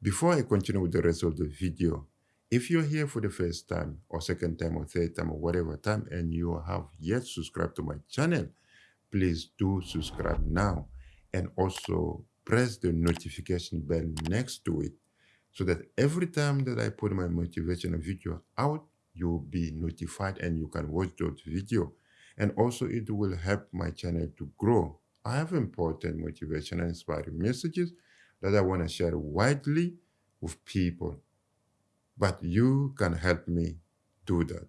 Before I continue with the rest of the video, if you're here for the first time or second time or third time or whatever time and you have yet subscribed to my channel, please do subscribe now and also press the notification bell next to it so that every time that I put my motivational video out, you'll be notified and you can watch those video. And also it will help my channel to grow. I have important motivational inspiring messages that I want to share widely with people. But you can help me do that.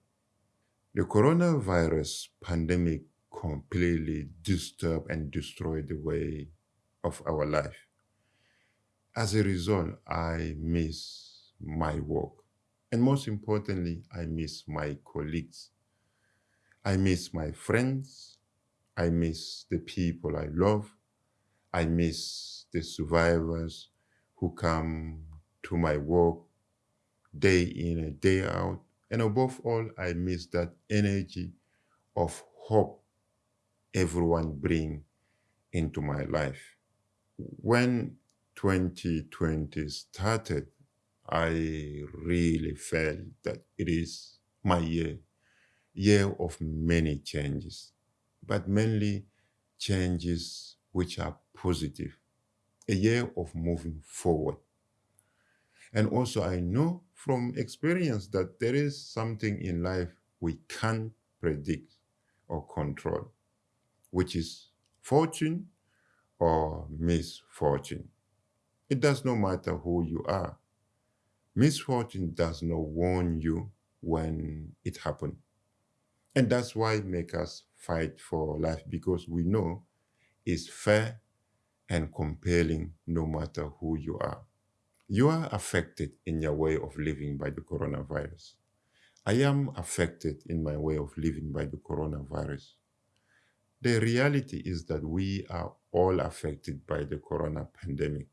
The coronavirus pandemic completely disturbed and destroyed the way of our life. As a result, I miss my work. And most importantly, I miss my colleagues. I miss my friends. I miss the people I love. I miss the survivors who come to my work day in and day out. And above all, I miss that energy of hope everyone bring into my life. When 2020 started, I really felt that it is my year, year of many changes, but mainly changes which are positive, a year of moving forward. And also I know from experience that there is something in life we can't predict or control, which is fortune or misfortune. It does not matter who you are. Misfortune does not warn you when it happened. And that's why make us fight for life because we know it's fair and compelling no matter who you are. You are affected in your way of living by the coronavirus. I am affected in my way of living by the coronavirus. The reality is that we are all affected by the corona pandemic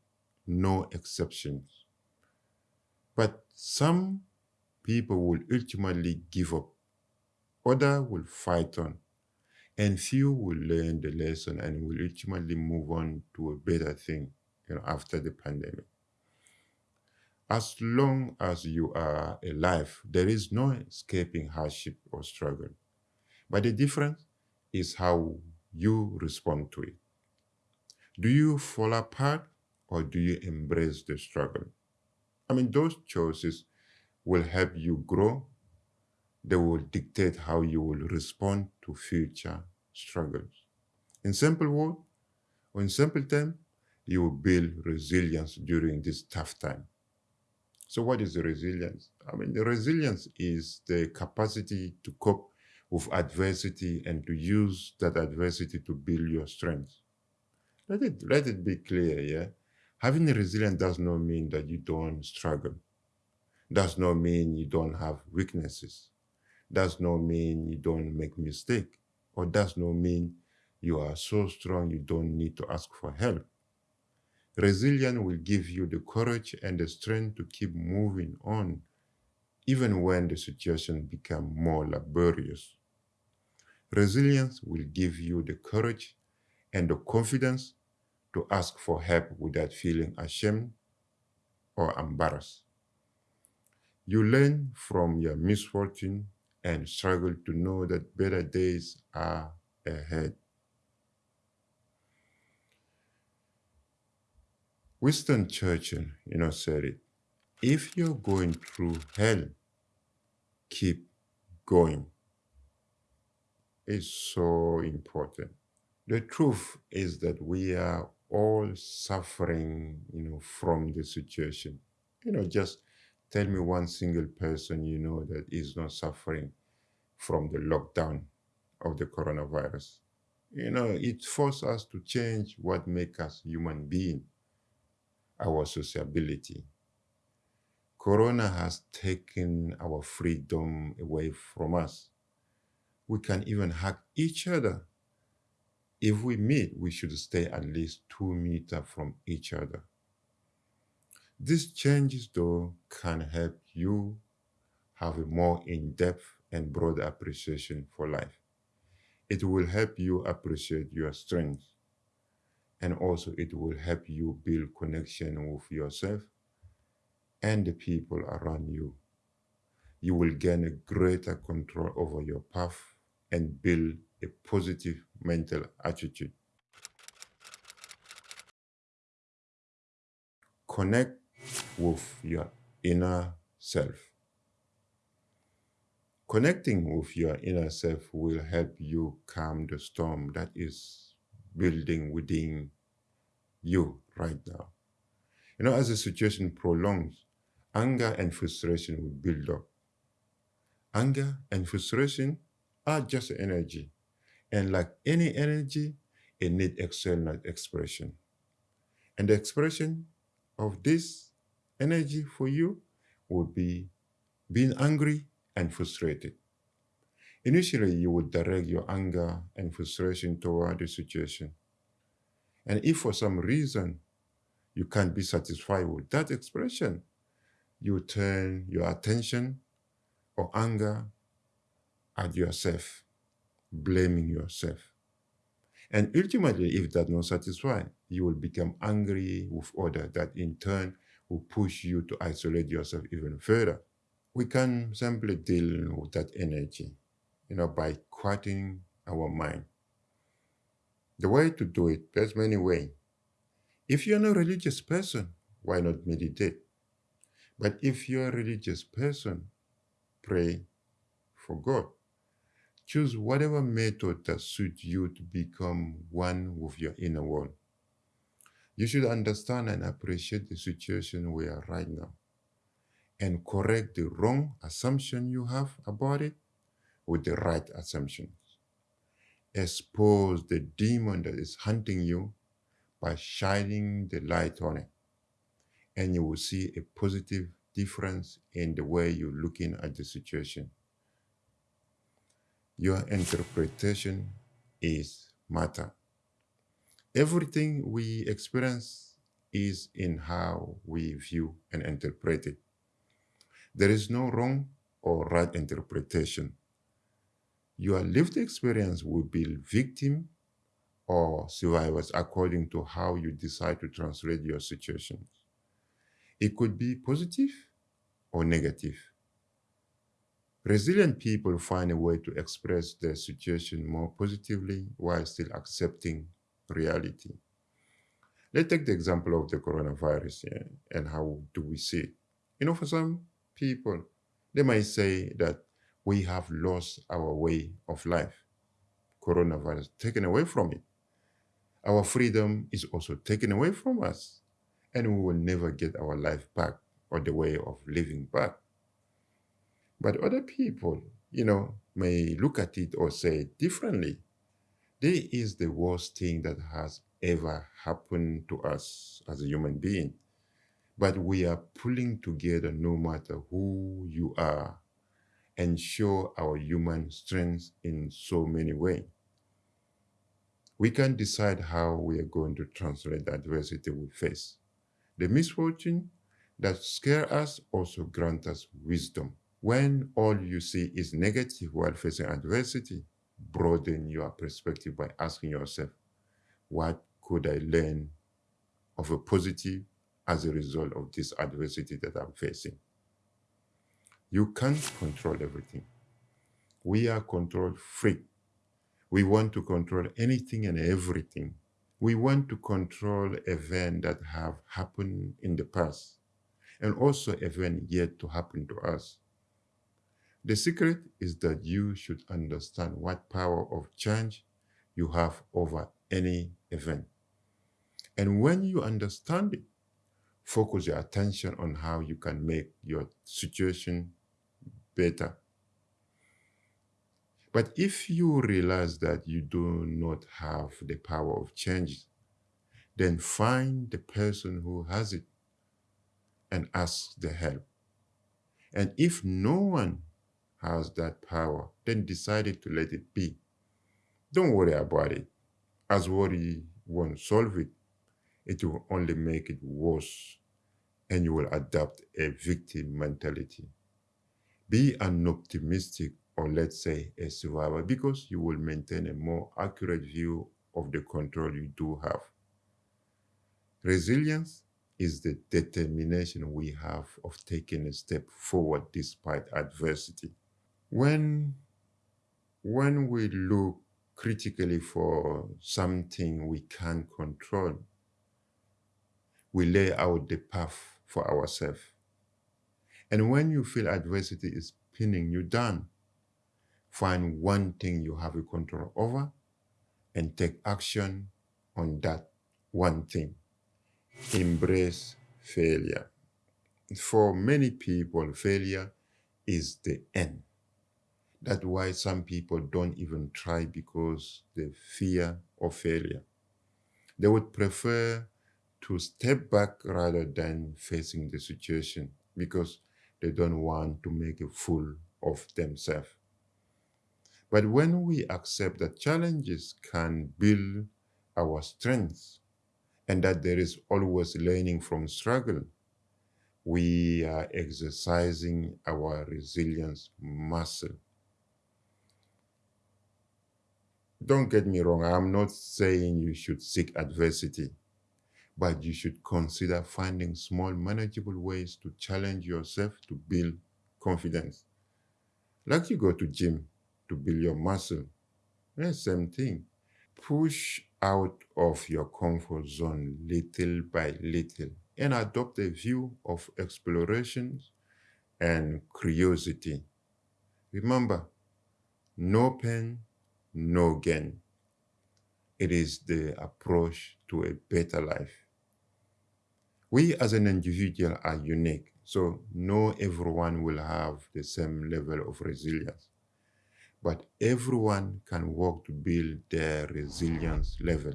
no exceptions. But some people will ultimately give up, others will fight on, and few will learn the lesson and will ultimately move on to a better thing you know, after the pandemic. As long as you are alive, there is no escaping hardship or struggle. But the difference is how you respond to it. Do you fall apart or do you embrace the struggle? I mean, those choices will help you grow. They will dictate how you will respond to future struggles. In simple words, or in simple terms, you will build resilience during this tough time. So what is the resilience? I mean, the resilience is the capacity to cope with adversity and to use that adversity to build your strength. Let it, let it be clear, yeah? Having a resilience does not mean that you don't struggle. Does not mean you don't have weaknesses. Does not mean you don't make mistake. Or does not mean you are so strong you don't need to ask for help. Resilience will give you the courage and the strength to keep moving on, even when the situation becomes more laborious. Resilience will give you the courage and the confidence to ask for help without feeling ashamed or embarrassed. You learn from your misfortune and struggle to know that better days are ahead. Winston Churchill, you know, said it. If you're going through hell, keep going. It's so important. The truth is that we are all suffering, you know, from the situation. You know, just tell me one single person you know that is not suffering from the lockdown of the coronavirus. You know, it forced us to change what makes us human being, our sociability. Corona has taken our freedom away from us. We can even hug each other if we meet, we should stay at least two meters from each other. These changes, though, can help you have a more in-depth and broad appreciation for life. It will help you appreciate your strengths, and also it will help you build connection with yourself and the people around you. You will gain a greater control over your path and build a positive mental attitude. Connect with your inner self. Connecting with your inner self will help you calm the storm that is building within you right now. You know, as the situation prolongs, anger and frustration will build up. Anger and frustration are just energy. And like any energy, it needs external expression. And the expression of this energy for you would be being angry and frustrated. Initially, you would direct your anger and frustration toward the situation. And if for some reason you can't be satisfied with that expression, you turn your attention or anger at yourself, blaming yourself. And ultimately, if that not satisfied, you will become angry with others that in turn will push you to isolate yourself even further. We can simply deal with that energy, you know, by quieting our mind. The way to do it, there's many ways. If you're not a religious person, why not meditate? But if you're a religious person, pray for God. Choose whatever method that suits you to become one with your inner world. You should understand and appreciate the situation we are right now and correct the wrong assumption you have about it with the right assumptions. Expose the demon that is hunting you by shining the light on it. And you will see a positive difference in the way you're looking at the situation. Your interpretation is matter. Everything we experience is in how we view and interpret it. There is no wrong or right interpretation. Your lived experience will be victim or survivors according to how you decide to translate your situations. It could be positive or negative. Resilient people find a way to express their situation more positively while still accepting reality. Let's take the example of the coronavirus yeah, and how do we see it. You know, for some people, they might say that we have lost our way of life. Coronavirus taken away from it. Our freedom is also taken away from us, and we will never get our life back or the way of living back. But other people, you know, may look at it or say differently. This is the worst thing that has ever happened to us as a human being. But we are pulling together no matter who you are and show our human strength in so many ways. We can decide how we are going to translate the adversity we face. The misfortune that scare us also grant us wisdom. When all you see is negative while facing adversity, broaden your perspective by asking yourself, what could I learn of a positive as a result of this adversity that I'm facing? You can't control everything. We are control freak. We want to control anything and everything. We want to control events that have happened in the past and also events yet to happen to us. The secret is that you should understand what power of change you have over any event. And when you understand it, focus your attention on how you can make your situation better. But if you realize that you do not have the power of change, then find the person who has it and ask the help. And if no one has that power, then decided to let it be. Don't worry about it. As worry won't solve it, it will only make it worse and you will adopt a victim mentality. Be an optimistic or let's say a survivor because you will maintain a more accurate view of the control you do have. Resilience is the determination we have of taking a step forward despite adversity. When, when we look critically for something we can't control, we lay out the path for ourselves. And when you feel adversity is pinning you down, find one thing you have a control over and take action on that one thing. Embrace failure. For many people, failure is the end. That's why some people don't even try because they fear of failure. They would prefer to step back rather than facing the situation because they don't want to make a fool of themselves. But when we accept that challenges can build our strengths and that there is always learning from struggle, we are exercising our resilience muscle. Don't get me wrong, I'm not saying you should seek adversity, but you should consider finding small manageable ways to challenge yourself to build confidence. Like you go to gym, to build your muscle. Yeah, same thing. Push out of your comfort zone little by little and adopt a view of exploration and curiosity. Remember, no pain, no gain. It is the approach to a better life. We as an individual are unique, so no everyone will have the same level of resilience but everyone can work to build their resilience level.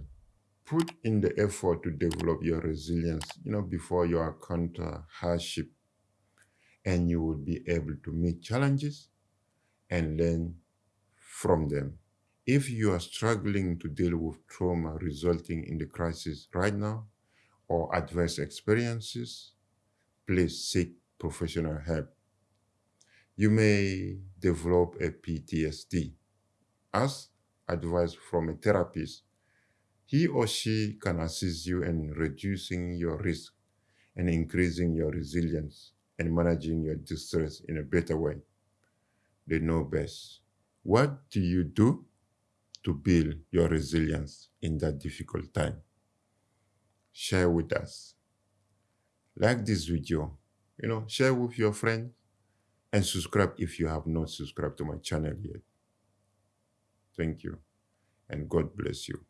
Put in the effort to develop your resilience, you know, before you encounter hardship, and you will be able to meet challenges and learn from them. If you are struggling to deal with trauma resulting in the crisis right now or adverse experiences, please seek professional help you may develop a PTSD. As advice from a therapist, he or she can assist you in reducing your risk and increasing your resilience and managing your distress in a better way. They know best. What do you do to build your resilience in that difficult time? Share with us. Like this video, you know, share with your friends and subscribe if you have not subscribed to my channel yet. Thank you and God bless you.